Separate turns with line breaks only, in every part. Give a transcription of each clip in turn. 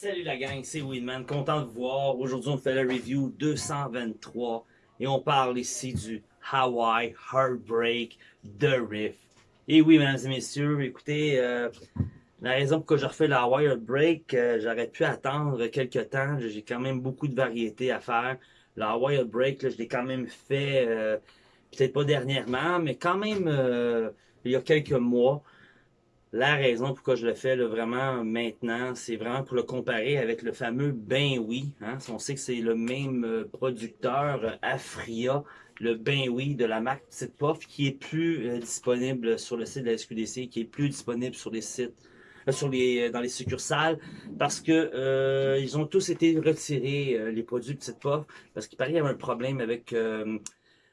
Salut la gang, c'est Winman, content de vous voir. Aujourd'hui, on fait la review 223 et on parle ici du Hawaii Heartbreak The Riff. Et oui, mesdames et messieurs, écoutez, euh, la raison pour laquelle je refais le Hawaii Heartbreak, euh, j'aurais pu attendre quelques temps. J'ai quand même beaucoup de variétés à faire. Le Hawaii Heartbreak, je l'ai quand même fait, euh, peut-être pas dernièrement, mais quand même il y a quelques mois. La raison pourquoi je le fais vraiment maintenant, c'est vraiment pour le comparer avec le fameux Ben Oui. Hein. On sait que c'est le même euh, producteur euh, Afria, le Ben Oui de la marque Petite Puff, qui est plus euh, disponible sur le site de la SQDC, qui est plus disponible sur les sites, sur les, dans les succursales, parce que ils ont tous été retirés, les produits Petite Puff, parce qu'il paraît qu'il y avait un problème avec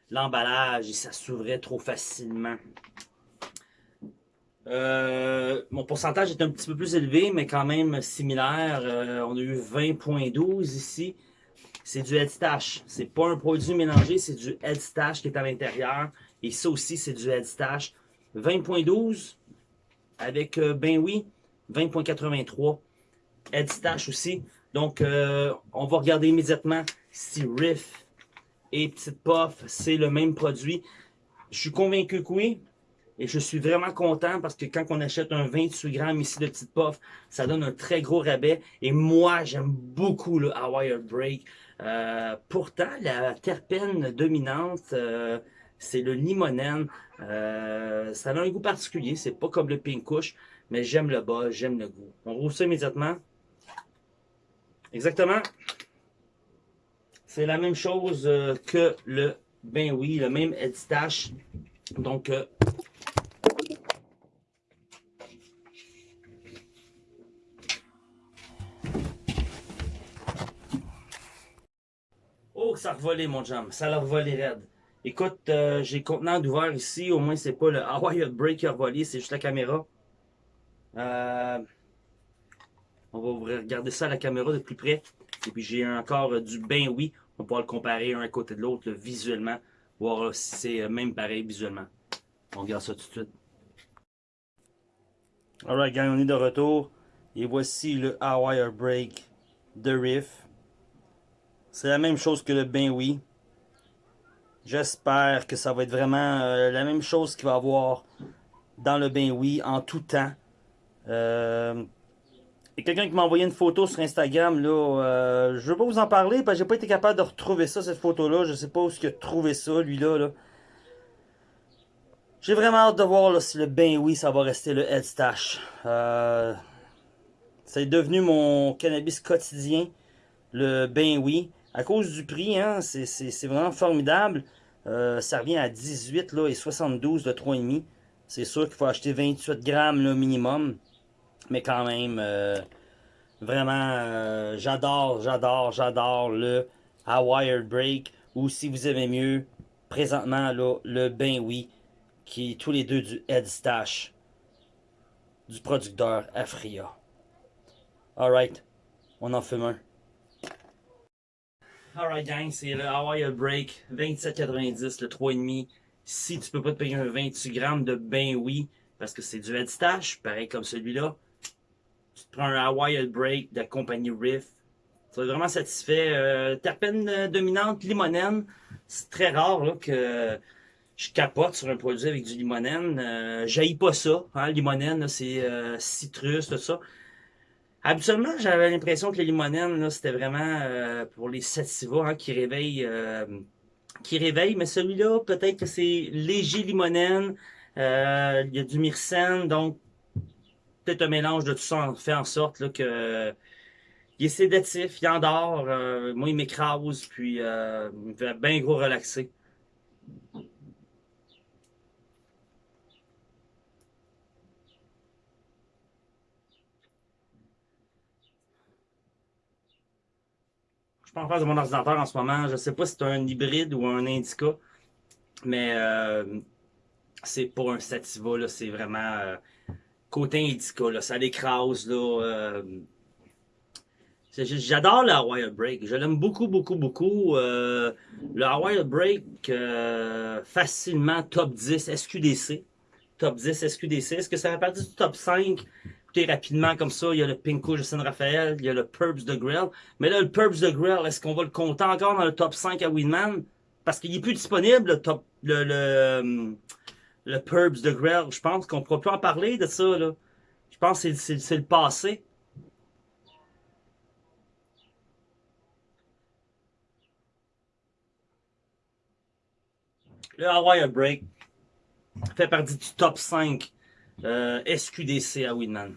l'emballage et ça s'ouvrait trop facilement. Euh, mon pourcentage est un petit peu plus élevé, mais quand même similaire. Euh, on a eu 20.12 ici. C'est du headstash. C'est pas un produit mélangé, c'est du headstash qui est à l'intérieur. Et ça aussi, c'est du headstash. 20.12 avec euh, Ben oui, 20.83. Headstash aussi. Donc, on va regarder immédiatement si Riff et Petite Puff, c'est le même produit. Je suis convaincu que oui. Et je suis vraiment content parce que quand on achète un 28 grammes ici de petite puff, ça donne un très gros rabais. Et moi, j'aime beaucoup le Hawaii Break. Euh, pourtant, la terpène dominante, euh, c'est le limonène. Euh, ça a un goût particulier. C'est pas comme le pink kush, mais j'aime le bas, j'aime le goût. On roule ça immédiatement. Exactement. C'est la même chose que le ben oui, le même head stash. Donc, ça a revolé, mon jam. Ça a revolé raide. Écoute, euh, j'ai le contenant d'ouvert ici. Au moins, c'est pas le Hawaii Break qui a revolé, c'est juste la caméra. Euh, on va regarder ça à la caméra de plus près. Et puis, j'ai encore euh, du ben oui. On pourra le comparer un côté de l'autre visuellement. Voir si c'est même pareil visuellement. On regarde ça tout de suite. Alright, gang, on est de retour. Et voici le Hawaii Break de Riff. C'est la même chose que le ben oui. J'espère que ça va être vraiment euh, la même chose qu'il va avoir dans le ben oui en tout temps. Euh, a quelqu'un qui m'a envoyé une photo sur Instagram. là. Euh, je veux pas vous en parler parce que j'ai pas été capable de retrouver ça, cette photo-là. Je sais pas où il a trouvé ça, lui-là. Là. J'ai vraiment hâte de voir si le ben oui, ça va rester le head stash. c'est devenu mon cannabis quotidien, le ben oui. À cause du prix, hein, c'est vraiment formidable. Euh, ça revient à 18 là, et 72 de 3,5. C'est sûr qu'il faut acheter 28 grammes le minimum. Mais quand même, euh, vraiment, euh, j'adore, j'adore, j'adore le Hawaii Break. Ou si vous aimez mieux, présentement, là, le Ben Oui, qui est tous les deux du Head Stash du producteur Afria. Alright, on en fume un. Alright gang, c'est le Hawaii Break 27,90, le 3,5. Si tu peux pas te payer un 28 grammes de ben oui, parce que c'est du stash, pareil comme celui-là, tu te prends un Hawaii Break de la compagnie Riff. Tu vas vraiment satisfait. Euh, terpène euh, dominante, limonène. C'est très rare que je capote sur un produit avec du limonène. Euh, pas ça. Hein, limonène, c'est euh, citrus, tout ça. Habituellement, j'avais l'impression que les limonènes, c'était vraiment euh, pour les sativas hein, qui réveillent, euh, qui réveillent. Mais celui-là, peut-être que c'est léger limonène. Euh, il y a du myrcène, donc peut-être un mélange de tout ça fait en sorte là, que il est sédatif, il endort. moi, il m'écrase, puis il me fait bien gros relaxer. Pas en face de mon ordinateur en ce moment. Je sais pas si c'est un hybride ou un indica. Mais euh, c'est pas un sativa, C'est vraiment euh, côté indica, là. Ça l'écrase. Euh, j'adore le Hawaii Break. Je l'aime beaucoup, beaucoup, beaucoup. le Hawaii Break, facilement top 10 SQDC. Top 10 SQDC. Est-ce que ça fait partie du top 5 rapidement comme ça, il y a le Pinko de San Rafael, il y a le Purps de Grill. Mais là, le Purps de Grill, est-ce qu'on va le compter encore dans le top 5 à Winman? Parce qu'il est plus disponible, le top, le, le, le Purps de Grill. Je pense qu'on ne pourra plus en parler de ça, là. Je pense que c'est le passé. Le Hawaii Break fait partie du top 5 euh, SQDC à Winman.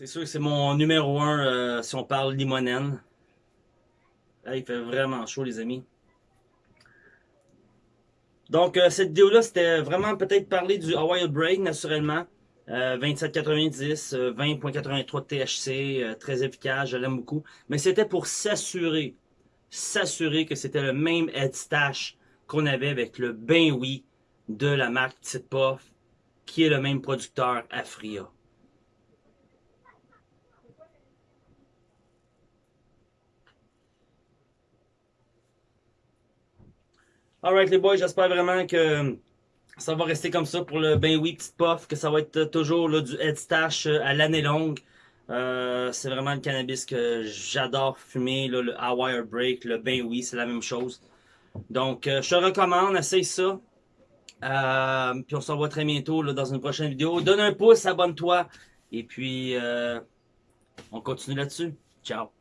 C'est sûr que c'est mon numéro 1 euh, si on parle limonène. il fait vraiment chaud les amis. Donc euh, cette vidéo-là, c'était vraiment peut-être parler du Hawaii Break naturellement. 27,90, euh, 20,83 euh, THC, très efficace, je l'aime beaucoup. Mais c'était pour s'assurer, s'assurer que c'était le même stash qu'on avait avec le Ben Oui de la marque Tite Puff, qui est le même producteur Afria. Alright les boys, j'espère vraiment que ça va rester comme ça pour le ben oui petite puff, que ça va être toujours là, du head stash euh, à l'année longue. Euh, c'est vraiment le cannabis que j'adore fumer, là, le Hawaii Break, le ben oui, c'est la même chose. Donc, euh, je te recommande, essaye ça. puis on se revoit très bientôt dans une prochaine vidéo. Donne un pouce, abonne-toi. Et puis, on continue là-dessus. Ciao.